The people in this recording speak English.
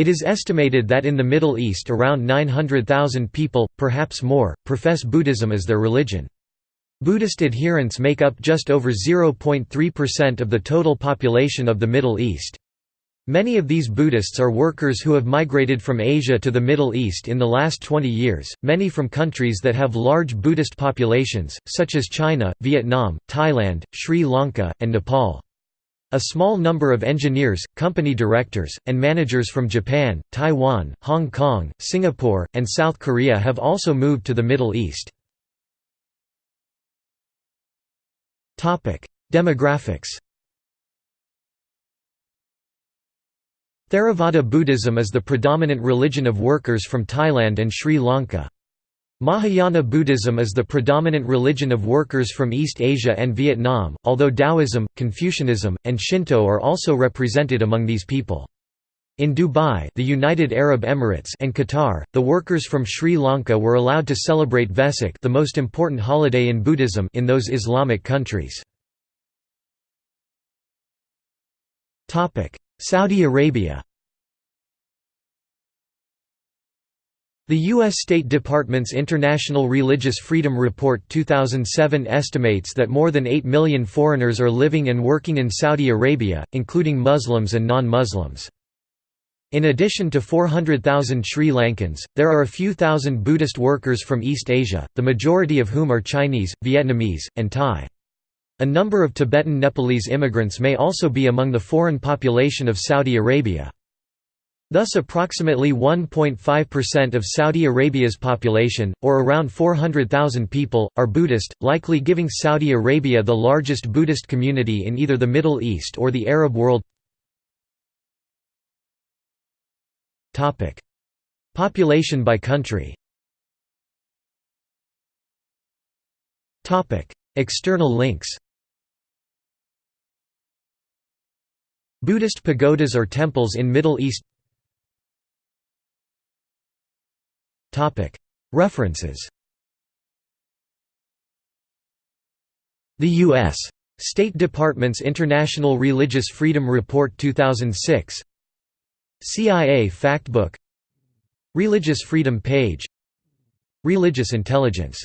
It is estimated that in the Middle East around 900,000 people, perhaps more, profess Buddhism as their religion. Buddhist adherents make up just over 0.3% of the total population of the Middle East. Many of these Buddhists are workers who have migrated from Asia to the Middle East in the last 20 years, many from countries that have large Buddhist populations, such as China, Vietnam, Thailand, Sri Lanka, and Nepal. A small number of engineers, company directors, and managers from Japan, Taiwan, Hong Kong, Singapore, and South Korea have also moved to the Middle East. Demographics Theravada Buddhism is the predominant religion of workers from Thailand and Sri Lanka. Mahayana Buddhism is the predominant religion of workers from East Asia and Vietnam, although Taoism, Confucianism, and Shinto are also represented among these people. In Dubai the United Arab Emirates and Qatar, the workers from Sri Lanka were allowed to celebrate Vesak the most important holiday in Buddhism in those Islamic countries. Saudi Arabia The U.S. State Department's International Religious Freedom Report 2007 estimates that more than 8 million foreigners are living and working in Saudi Arabia, including Muslims and non-Muslims. In addition to 400,000 Sri Lankans, there are a few thousand Buddhist workers from East Asia, the majority of whom are Chinese, Vietnamese, and Thai. A number of Tibetan Nepalese immigrants may also be among the foreign population of Saudi Arabia. Thus approximately 1.5% of Saudi Arabia's population, or around 400,000 people, are Buddhist, likely giving Saudi Arabia the largest Buddhist community in either the Middle East or the Arab world. Population by country. External links. Buddhist pagodas or temples in Middle East References. The U.S. State Department's International Religious Freedom Report 2006 CIA Factbook. Religious Freedom Page. Religious Intelligence